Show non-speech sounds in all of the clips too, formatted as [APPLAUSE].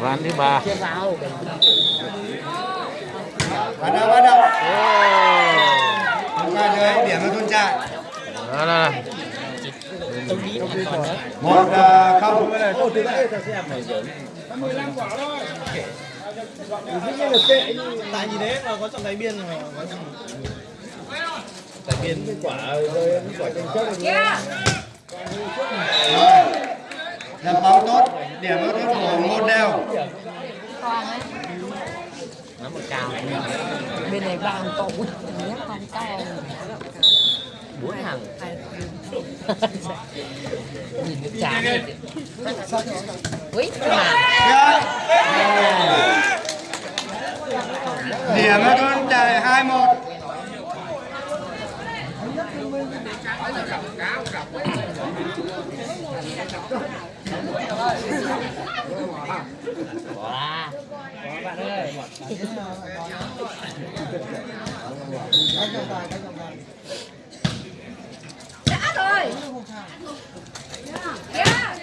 ván thứ ba Bắt đầu, bắt đầu. Ô, Qua dưới, điểm cho thôn trại. đó là tôi nghĩ là còn nữa Một à, không. tại vì thế mà có trọng đáy biên mà có trọng đáy biên quả rơi cái quả tranh chấp Lập bóng tốt, điểm cho thôn cổ một đều. nó một cao bên này ba to út nhắc con cao bốn hàng nhìn cái chán quý mà Điểm cho thôn trại hai một wow bạn ơi đã rồi yeah.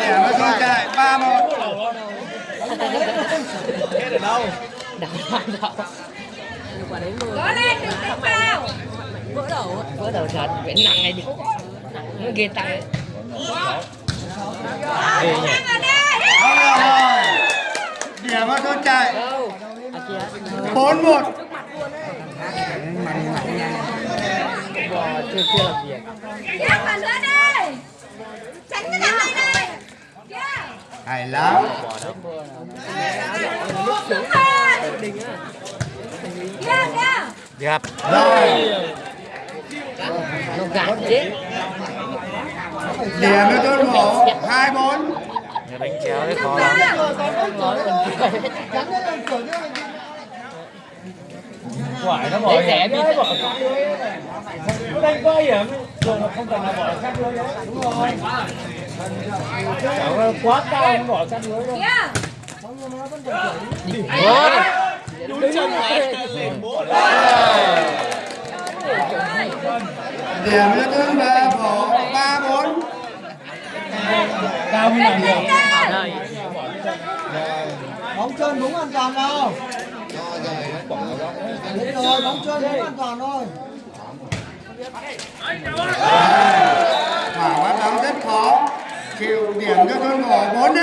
Điểm cho thôn trại ba một. hết ở đâu đảo đảo quả có lên, đừng đánh vào vỡ đầu vỡ đầu thật. Vậy nặng này đi nó ghê tay rồi. Điểm thôn trại đâu à bốn một. bò chưa chưa làm việc tiếp vào nữa đây tránh cái đằng này này. Yeah. Hay lắm. đúng Rồi, nó gạt chết điểm nó thôn mổ hai bốn. người đánh chéo đấy khó lắm quải nó bỏ rẻ hiểm bỏ lưới này nó đánh có hiểm rồi nó không cần là bỏ sát lưới đấy đúng rồi quá cao nó bỏ sát lưới đâu đúng rồi đúng chân này bố Điểm cho thôn về cổ ba bốn. cao như nào được bóng chân đúng an toàn đâu Đúng rồi bóng chân đúng an toàn thôi Quả bắt bóng rất khó. Chịu điểm cho thôn cổ bốn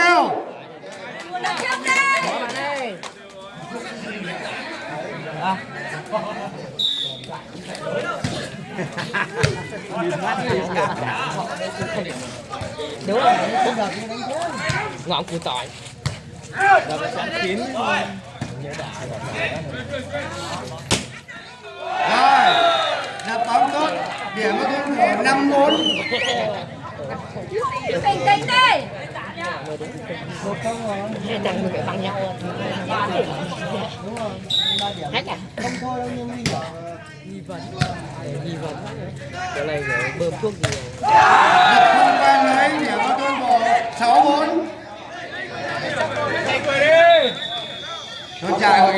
Được đúng rồi ngọn củ tỏi Rồi, đập bóng tốt, điểm thôn cổ năm bốn. bình tĩnh đi hai thằng người bằng nhau hết à? Không thôi đâu nhưng nghi ngờ nghi vấn nghi vấn cái này bơm thuốc Đập không qua lưới, điểm cho thôn cổ sáu bốn.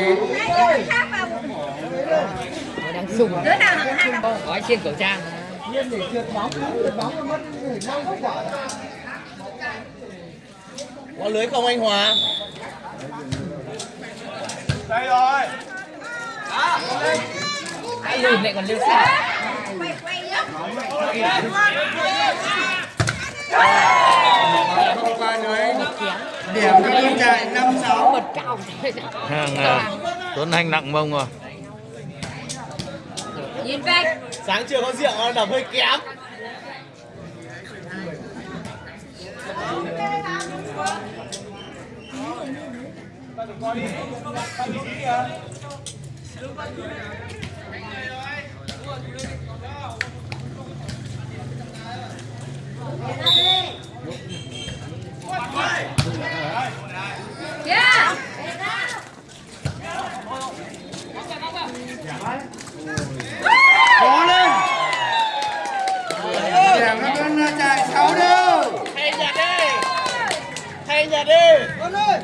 người nó đang sùng. Đứa nào hai vào gói trên khẩu trang. nhiên để trượt bóng trượt bóng nó mất hình năng quả có lưới không anh Hòa? Ai lùn lại còn lưu xa quay quay nhá Không qua lưới, điểm cho thôn trại năm sáu. bật cao hàng à, Tuấn Anh nặng mông rồi. Nhìn về sáng chưa có rượu đập hơi kém yeah. Cố lên. Điểm cho thôn trại sáu đều. thay nhà đi thay nhà đi con ơi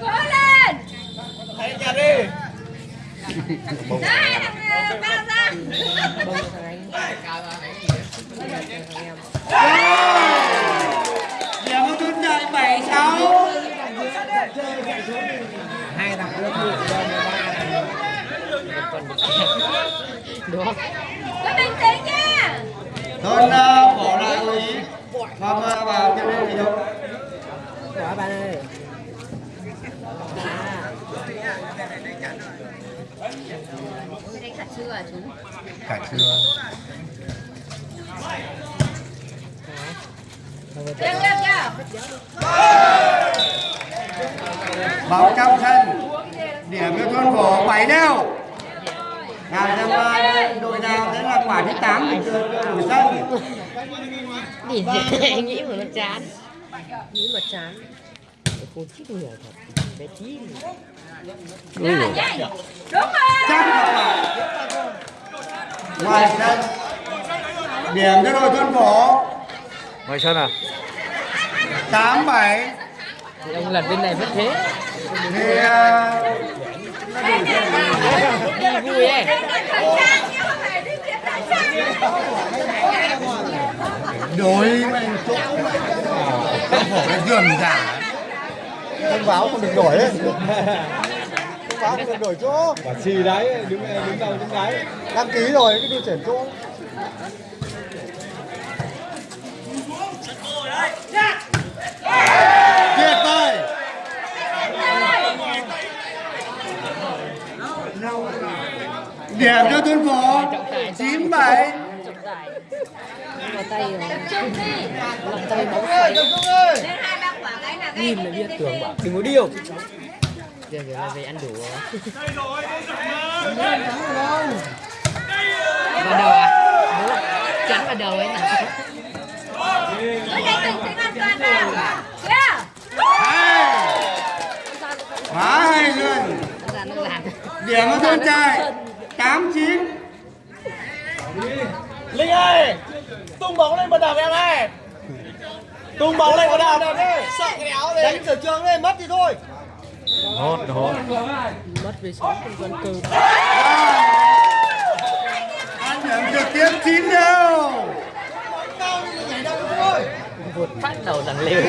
Cố lên. Thầy nhà đi. Đây, thằng ờ, ba ra. Giờ có chút chơi 7 Hai thằng lớp 10 được. Cứ bình tĩnh nha. Thôi ờ, bỏ lại ý. Mama vào cho nên thì không. Quả bạn ơi cả chưa à chú Cả chưa Được được chưa Bóng trong Điểm cho thôn phổ 7 đeo Nào xem đội nào sẽ là quả thứ 8 của của sân nhìn [LAUGHS] nghĩ mà nó chán. Nghĩ mà chán cô chít người thật bé chí Rồi Đúng rồi ngoài sân điểm cho đội tuân phổ ngoài sân à 8 7 thì ông lần bên này vẫn thế thì đi vui ấy đối mình chỗ thôn phổ cái dườm giả thông báo không được đổi ấy. Thông báo không được đổi chỗ. Quả xì đấy đứng đứng đầu đứng đáy đăng ký rồi cái đi chuyển chỗ. Tuyệt vời. Điểm cho thôn phổ 9 7 vào tay rồi. Lòng tay bóng nhìn là biết tưởng bảo đừng có điêu. Giờ giờ là về ăn đủ vào đầu à? Chắn vào đầu ấy nè. Quá hay luôn ra nó làm điểm cho thôn trai. 8 9 linh ơi tung bóng lên một đập em ơi tung bóng lên một đập sợ cái áo đấy. Đánh sở trường lên mất thì thôi. Hốt hốt. Mất về sống không còn cơ ăn điểm trực tiếp 9 đều vụt phát đầu thằng liều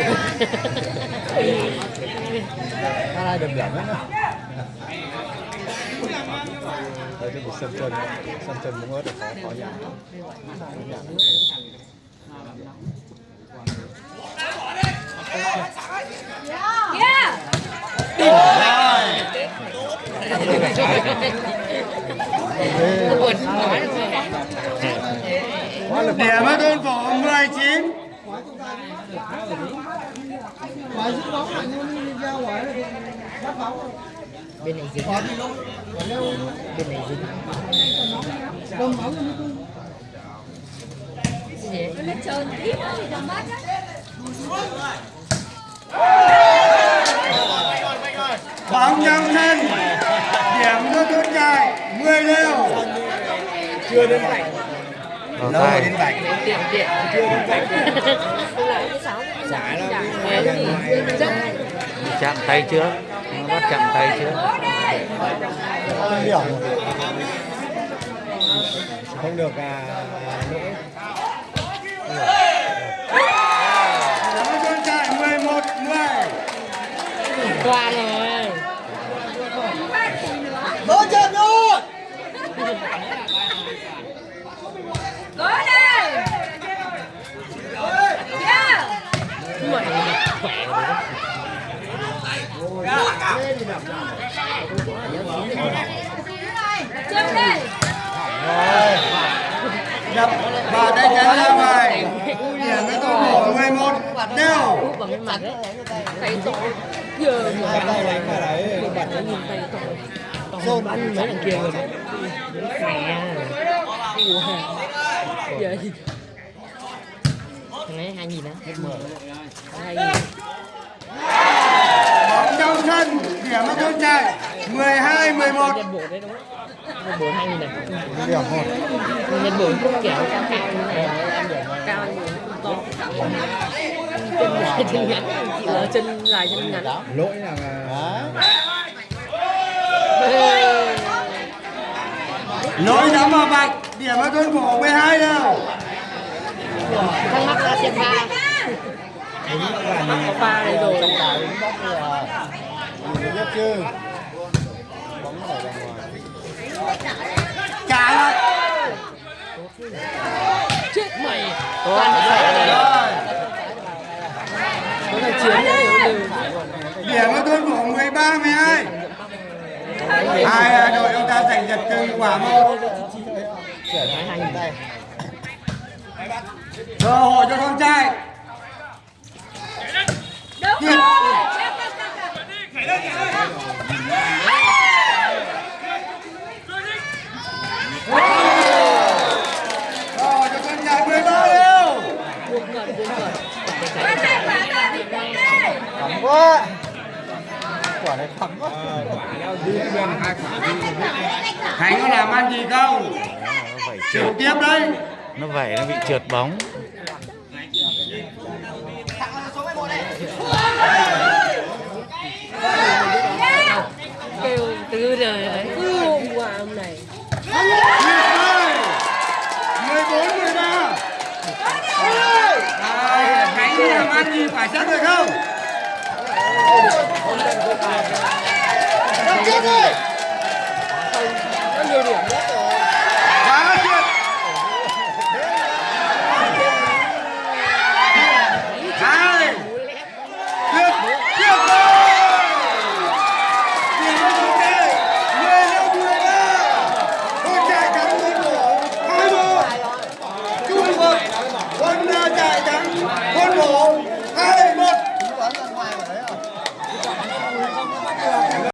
hai này điểm điểm đấy đây cái sân chân sân chân muốn ớt là khó khó nhỉ Yeah vụt nói quá lực điểm ở thôn phổ 19 bóng bắt bóng bên này dính bên này dính cầm bóng Cái nó trơn tí nữa thì đầm mất á bóng trong sân điểm cho thôn trai 10 đều. Chưa đến vạch vào lâu rồi đến vạch tiện tiện xả là chạm tay trước. Nó bắt chạm tay trước. Không được à lỗi điểm cho thôn trai 11 10 qua rồi đỡ chân thôi Cố lên Yeah mày khỏe đập và tay chân ra ngoài điểm cho thôn phổ 11 đều úp bằng cái mặt đấy tay to giờ mà tay đánh vào đấy bật nó nhìn tay to to bắn mấy thằng kia rồi khỏe Vậy thằng ấy hai nhìn á hai nhìn bóng trong sân điểm ở thôn trai 12 11 nhân bộ đấy đúng không nhân bộ hai nghìn này điểm thôi nhân bộ kiểu cao cao cao như to chân dài chân ngắn chị là chân dài chân ngắn lỗi là lỗi đấm vào vạch điểm cho thôn phổ 12 đều thắc mắc ra tiền ba có ba đây rồi biết chứ bóng phải ra ngoài trả lại chết mày toàn là phải nó là chiến đấy điểm cho thôn phổ 13 12 hai đội chúng ta giành giật từng quả một cơ hội cho con trai. Đúng rồi. cơ hội cho con trai 13 đều buông cận buông cận Quả này, quả này, bị đánh đây. thẳng quá quả này thẳng quá. Khánh có làm ăn gì không? Chịu tiếp đấy. Nó vẩy nó bị trượt bóng. Kêu từ đời đấy cứ hôm qua hôm này. Tuyệt vời 14 13 à, Khánh làm ăn gì phải chắc rồi không Đập tiếp đi